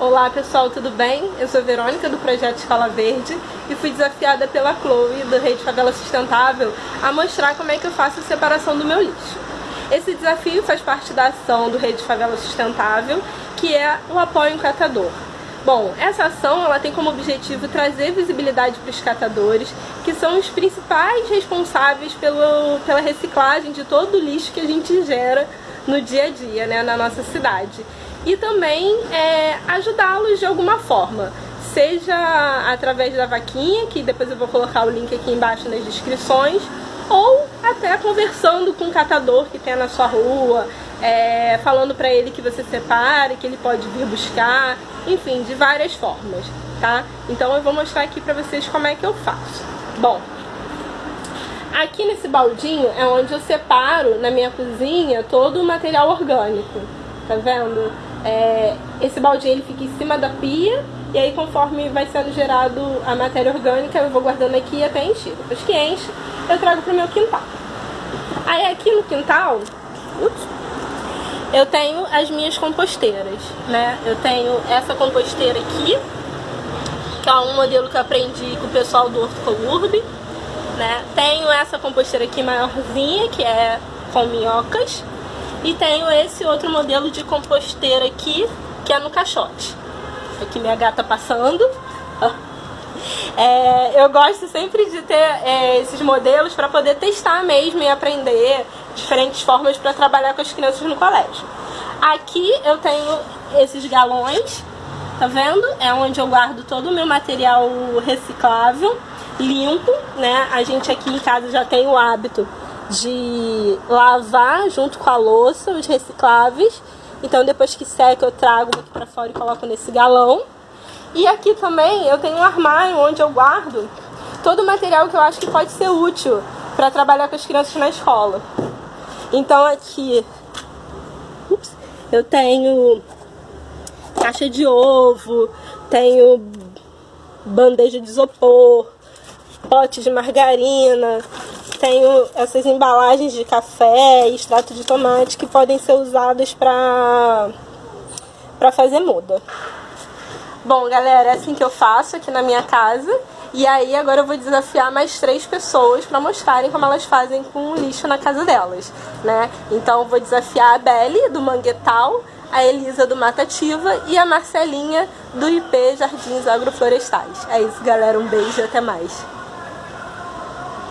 Olá pessoal, tudo bem? Eu sou Verônica do Projeto Escola Verde e fui desafiada pela Chloe do Rede Favela Sustentável a mostrar como é que eu faço a separação do meu lixo. Esse desafio faz parte da ação do Rede Favela Sustentável, que é o apoio em catador. Bom, essa ação ela tem como objetivo trazer visibilidade para os catadores, que são os principais responsáveis pelo, pela reciclagem de todo o lixo que a gente gera no dia a dia, né, na nossa cidade e também é, ajudá-los de alguma forma, seja através da vaquinha, que depois eu vou colocar o link aqui embaixo nas descrições, ou até conversando com um catador que tem na sua rua, é, falando para ele que você separe, que ele pode vir buscar, enfim, de várias formas, tá? Então eu vou mostrar aqui para vocês como é que eu faço. Bom, aqui nesse baldinho é onde eu separo na minha cozinha todo o material orgânico, tá vendo? É, esse baldinho ele fica em cima da pia e aí conforme vai sendo gerado a matéria orgânica eu vou guardando aqui até encher. Depois que enche, eu trago para o meu quintal. Aí aqui no quintal, ups, eu tenho as minhas composteiras, né? Eu tenho essa composteira aqui, que é um modelo que eu aprendi com o pessoal do Horticolurb, né? Tenho essa composteira aqui maiorzinha, que é com minhocas, e tenho esse outro modelo de composteira aqui, que é no caixote. Aqui minha gata passando. É, eu gosto sempre de ter é, esses modelos para poder testar mesmo e aprender diferentes formas para trabalhar com as crianças no colégio. Aqui eu tenho esses galões, tá vendo? É onde eu guardo todo o meu material reciclável, limpo, né? A gente aqui em casa já tem o hábito de lavar junto com a louça, os recicláveis. Então depois que seca eu trago aqui pra fora e coloco nesse galão. E aqui também eu tenho um armário onde eu guardo todo o material que eu acho que pode ser útil para trabalhar com as crianças na escola. Então aqui ups, eu tenho caixa de ovo, tenho bandeja de isopor, pote de margarina, tenho essas embalagens de café e extrato de tomate que podem ser usadas para para fazer muda. Bom, galera, é assim que eu faço aqui na minha casa. E aí agora eu vou desafiar mais três pessoas para mostrarem como elas fazem com o lixo na casa delas, né? Então eu vou desafiar a Belle do Manguetal, a Elisa do Matativa e a Marcelinha do IP Jardins Agroflorestais. É isso, galera. Um beijo e até mais.